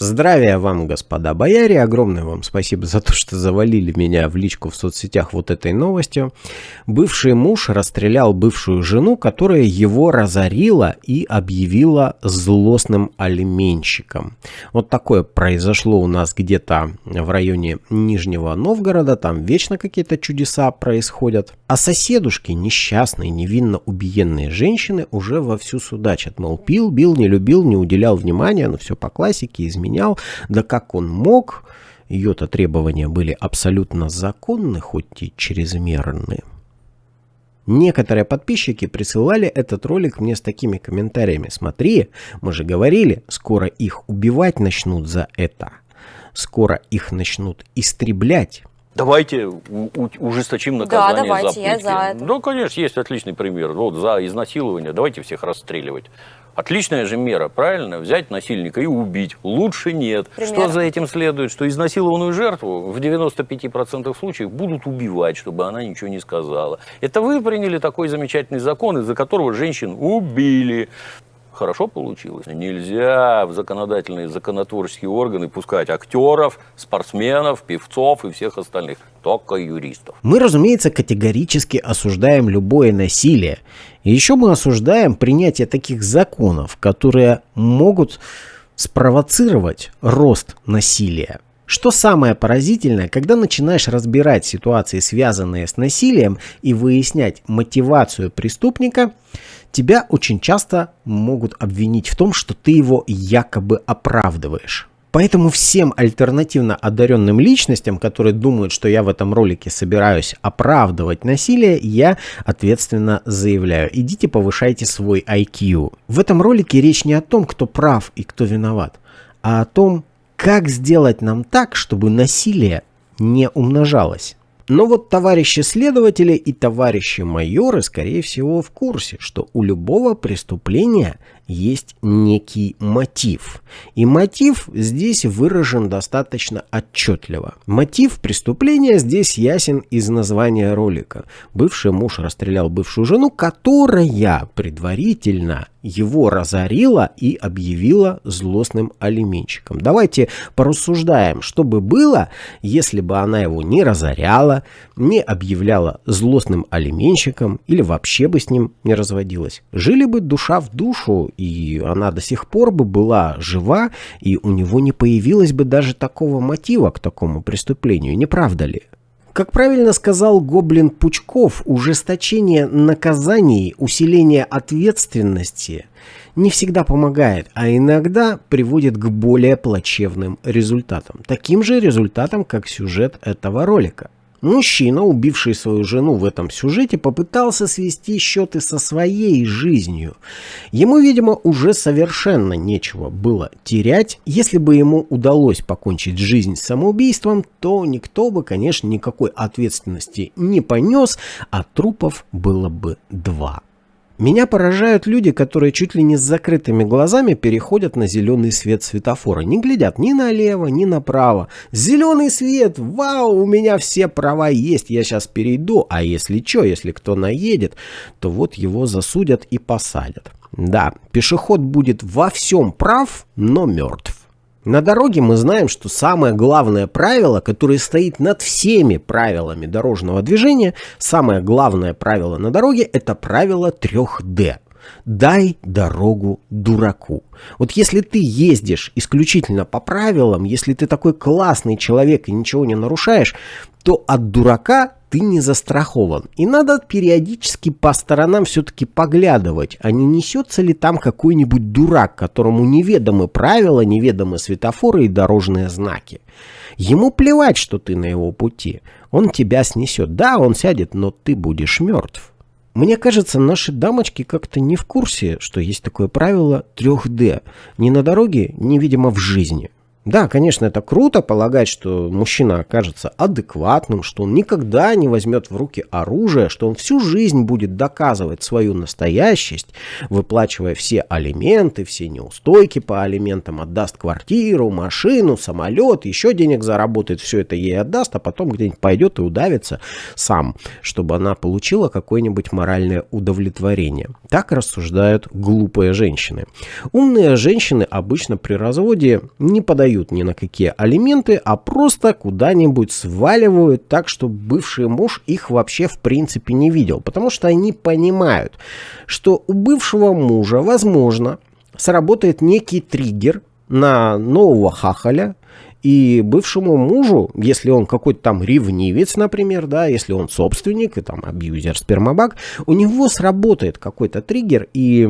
Здравия вам, господа бояре, огромное вам спасибо за то, что завалили меня в личку в соцсетях вот этой новостью. Бывший муж расстрелял бывшую жену, которая его разорила и объявила злостным алименщиком. Вот такое произошло у нас где-то в районе Нижнего Новгорода, там вечно какие-то чудеса происходят. А соседушки, несчастные, невинно убиенные женщины уже вовсю судачат, мол, пил, бил, не любил, не уделял внимания, ну все по классике, изменил менял. Да как он мог? Ее-то требования были абсолютно законны, хоть и чрезмерны. Некоторые подписчики присылали этот ролик мне с такими комментариями. Смотри, мы же говорили, скоро их убивать начнут за это. Скоро их начнут истреблять. Давайте ужесточим наказание да, давайте, за пытки. Я за это. Ну, конечно, есть отличный пример. Вот за изнасилование давайте всех расстреливать. Отличная же мера, правильно? Взять насильника и убить. Лучше нет. Пример. Что за этим следует? Что изнасилованную жертву в 95% случаев будут убивать, чтобы она ничего не сказала. Это вы приняли такой замечательный закон, из-за которого женщин убили хорошо получилось. Нельзя в законодательные, законотворческие органы пускать актеров, спортсменов, певцов и всех остальных, только юристов. Мы, разумеется, категорически осуждаем любое насилие. Еще мы осуждаем принятие таких законов, которые могут спровоцировать рост насилия. Что самое поразительное, когда начинаешь разбирать ситуации, связанные с насилием, и выяснять мотивацию преступника – тебя очень часто могут обвинить в том, что ты его якобы оправдываешь. Поэтому всем альтернативно одаренным личностям, которые думают, что я в этом ролике собираюсь оправдывать насилие, я ответственно заявляю, идите повышайте свой IQ. В этом ролике речь не о том, кто прав и кто виноват, а о том, как сделать нам так, чтобы насилие не умножалось. Но вот товарищи следователи и товарищи майоры, скорее всего, в курсе, что у любого преступления есть некий мотив. И мотив здесь выражен достаточно отчетливо. Мотив преступления здесь ясен из названия ролика. Бывший муж расстрелял бывшую жену, которая предварительно его разорила и объявила злостным алименщиком. Давайте порассуждаем, что бы было, если бы она его не разоряла, не объявляла злостным алименщиком или вообще бы с ним не разводилась. Жили бы душа в душу, и она до сих пор бы была жива, и у него не появилось бы даже такого мотива к такому преступлению, не правда ли? Как правильно сказал Гоблин Пучков, ужесточение наказаний, усиление ответственности не всегда помогает, а иногда приводит к более плачевным результатам. Таким же результатам, как сюжет этого ролика. Мужчина, убивший свою жену в этом сюжете, попытался свести счеты со своей жизнью. Ему, видимо, уже совершенно нечего было терять. Если бы ему удалось покончить жизнь самоубийством, то никто бы, конечно, никакой ответственности не понес, а трупов было бы два. Меня поражают люди, которые чуть ли не с закрытыми глазами переходят на зеленый свет светофора. Не глядят ни налево, ни направо. Зеленый свет! Вау, у меня все права есть, я сейчас перейду. А если что, если кто наедет, то вот его засудят и посадят. Да, пешеход будет во всем прав, но мертв. На дороге мы знаем, что самое главное правило, которое стоит над всеми правилами дорожного движения, самое главное правило на дороге – это правило 3D. Дай дорогу дураку. Вот если ты ездишь исключительно по правилам, если ты такой классный человек и ничего не нарушаешь, то от дурака ты не застрахован. И надо периодически по сторонам все-таки поглядывать, а не несется ли там какой-нибудь дурак, которому неведомы правила, неведомы светофоры и дорожные знаки. Ему плевать, что ты на его пути. Он тебя снесет. Да, он сядет, но ты будешь мертв. Мне кажется, наши дамочки как-то не в курсе, что есть такое правило 3D. Ни на дороге, ни, видимо, в жизни. Да, конечно, это круто полагать, что мужчина окажется адекватным, что он никогда не возьмет в руки оружие, что он всю жизнь будет доказывать свою настоящесть, выплачивая все алименты, все неустойки по алиментам, отдаст квартиру, машину, самолет, еще денег заработает, все это ей отдаст, а потом где-нибудь пойдет и удавится сам, чтобы она получила какое-нибудь моральное удовлетворение. Так рассуждают глупые женщины. Умные женщины обычно при разводе не подают подают ни на какие алименты, а просто куда-нибудь сваливают так, что бывший муж их вообще в принципе не видел. Потому что они понимают, что у бывшего мужа, возможно, сработает некий триггер на нового хахаля, и бывшему мужу, если он какой-то там ревнивец, например, да, если он собственник и там абьюзер, спермобак, у него сработает какой-то триггер, и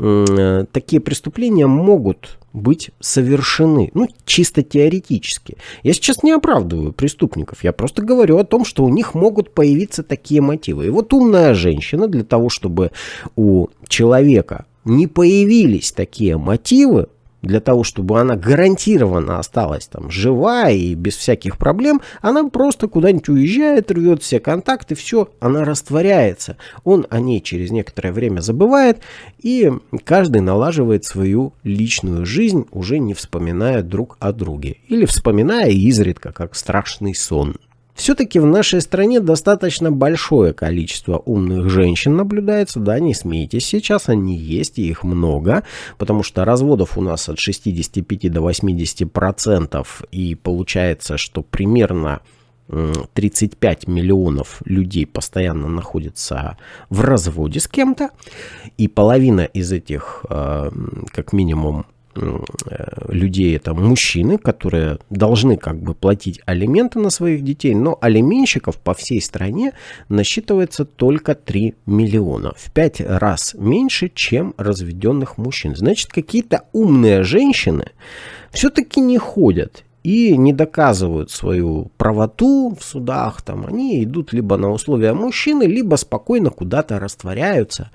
э, такие преступления могут быть совершены. Ну, чисто теоретически. Я сейчас не оправдываю преступников. Я просто говорю о том, что у них могут появиться такие мотивы. И вот умная женщина для того, чтобы у человека не появились такие мотивы, для того, чтобы она гарантированно осталась там жива и без всяких проблем, она просто куда-нибудь уезжает, рвет все контакты, все, она растворяется. Он о ней через некоторое время забывает, и каждый налаживает свою личную жизнь, уже не вспоминая друг о друге. Или вспоминая изредка, как страшный сон. Все-таки в нашей стране достаточно большое количество умных женщин наблюдается, да, не смейтесь, сейчас они есть, и их много, потому что разводов у нас от 65 до 80 процентов, и получается, что примерно 35 миллионов людей постоянно находятся в разводе с кем-то, и половина из этих, э, как минимум, людей это мужчины, которые должны как бы платить алименты на своих детей, но алименщиков по всей стране насчитывается только 3 миллиона. В 5 раз меньше, чем разведенных мужчин. Значит, какие-то умные женщины все-таки не ходят и не доказывают свою правоту в судах, там, они идут либо на условия мужчины, либо спокойно куда-то растворяются,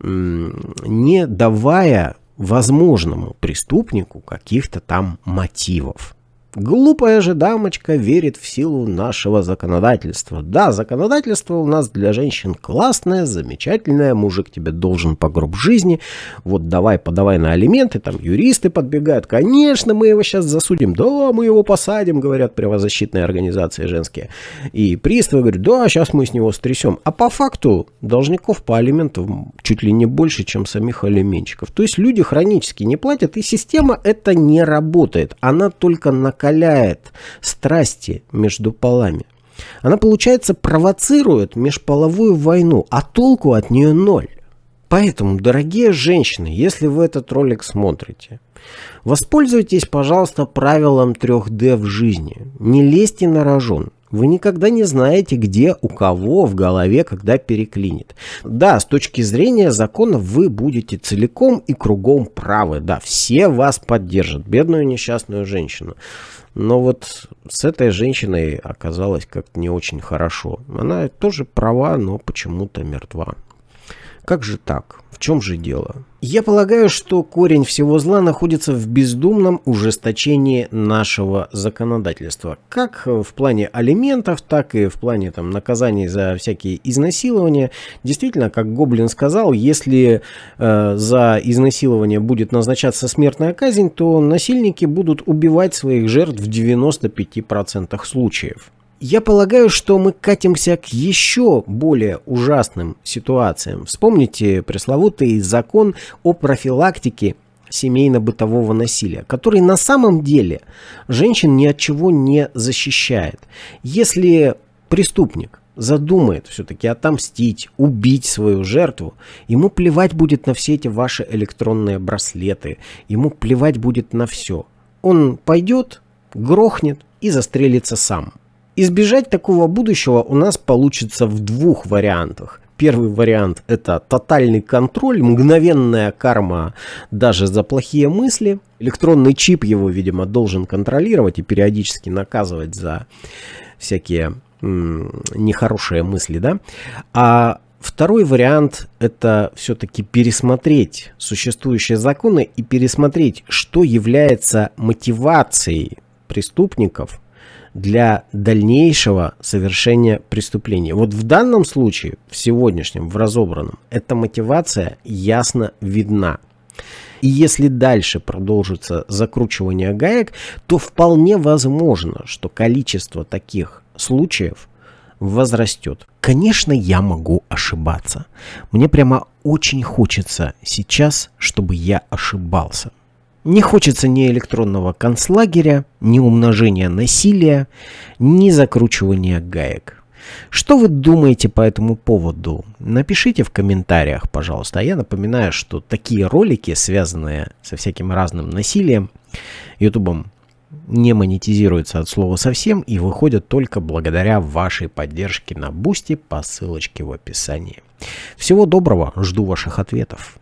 не давая возможному преступнику каких-то там мотивов. Глупая же дамочка верит в силу нашего законодательства. Да, законодательство у нас для женщин классное, замечательное, мужик тебе должен по гроб жизни, вот давай, подавай на алименты, там юристы подбегают, конечно, мы его сейчас засудим, да, мы его посадим, говорят правозащитные организации женские. И приставы говорят, да, сейчас мы с него стрясем. А по факту должников по алиментам чуть ли не больше, чем самих алименщиков. То есть люди хронически не платят, и система это не работает. Она только на накаляет страсти между полами. Она, получается, провоцирует межполовую войну, а толку от нее ноль. Поэтому, дорогие женщины, если вы этот ролик смотрите, воспользуйтесь, пожалуйста, правилом 3D в жизни. Не лезьте на рожон. Вы никогда не знаете, где у кого в голове когда переклинит. Да, с точки зрения закона вы будете целиком и кругом правы. Да, все вас поддержат, бедную несчастную женщину. Но вот с этой женщиной оказалось как-то не очень хорошо. Она тоже права, но почему-то мертва. Как же так? В чем же дело? Я полагаю, что корень всего зла находится в бездумном ужесточении нашего законодательства. Как в плане алиментов, так и в плане там, наказаний за всякие изнасилования. Действительно, как Гоблин сказал, если э, за изнасилование будет назначаться смертная казнь, то насильники будут убивать своих жертв в 95% случаев. Я полагаю, что мы катимся к еще более ужасным ситуациям. Вспомните пресловутый закон о профилактике семейно-бытового насилия, который на самом деле женщин ни от чего не защищает. Если преступник задумает все-таки отомстить, убить свою жертву, ему плевать будет на все эти ваши электронные браслеты, ему плевать будет на все. Он пойдет, грохнет и застрелится сам. Избежать такого будущего у нас получится в двух вариантах. Первый вариант – это тотальный контроль, мгновенная карма даже за плохие мысли. Электронный чип его, видимо, должен контролировать и периодически наказывать за всякие нехорошие мысли. Да? А Второй вариант – это все-таки пересмотреть существующие законы и пересмотреть, что является мотивацией преступников для дальнейшего совершения преступления. Вот в данном случае, в сегодняшнем, в разобранном, эта мотивация ясно видна. И если дальше продолжится закручивание гаек, то вполне возможно, что количество таких случаев возрастет. Конечно, я могу ошибаться. Мне прямо очень хочется сейчас, чтобы я ошибался. Не хочется ни электронного концлагеря, ни умножения насилия, ни закручивания гаек. Что вы думаете по этому поводу? Напишите в комментариях, пожалуйста. А я напоминаю, что такие ролики, связанные со всяким разным насилием, ютубом не монетизируются от слова совсем и выходят только благодаря вашей поддержке на бусте по ссылочке в описании. Всего доброго, жду ваших ответов.